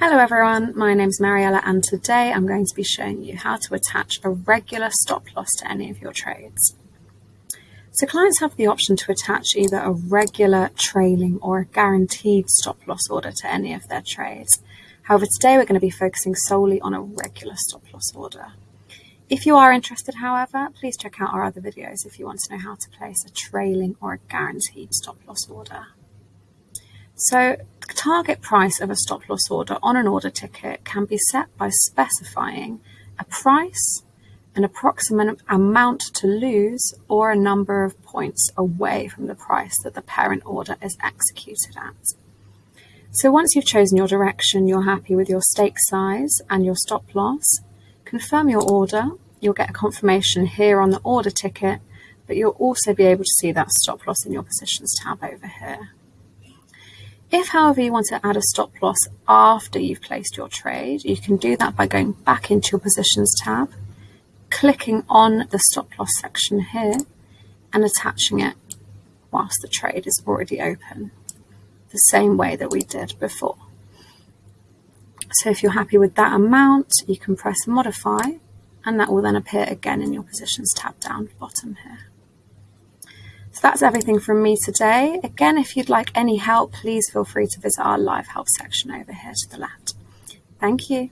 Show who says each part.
Speaker 1: Hello everyone, my name is Mariella and today I'm going to be showing you how to attach a regular stop loss to any of your trades. So clients have the option to attach either a regular, trailing or a guaranteed stop loss order to any of their trades. However, today we're going to be focusing solely on a regular stop loss order. If you are interested, however, please check out our other videos if you want to know how to place a trailing or a guaranteed stop loss order. So target price of a stop loss order on an order ticket can be set by specifying a price, an approximate amount to lose, or a number of points away from the price that the parent order is executed at. So once you've chosen your direction, you're happy with your stake size and your stop loss, confirm your order. You'll get a confirmation here on the order ticket, but you'll also be able to see that stop loss in your positions tab over here. If, however, you want to add a stop loss after you've placed your trade, you can do that by going back into your positions tab, clicking on the stop loss section here and attaching it whilst the trade is already open, the same way that we did before. So if you're happy with that amount, you can press modify and that will then appear again in your positions tab down bottom here. So that's everything from me today. Again, if you'd like any help, please feel free to visit our live help section over here to the left. Thank you.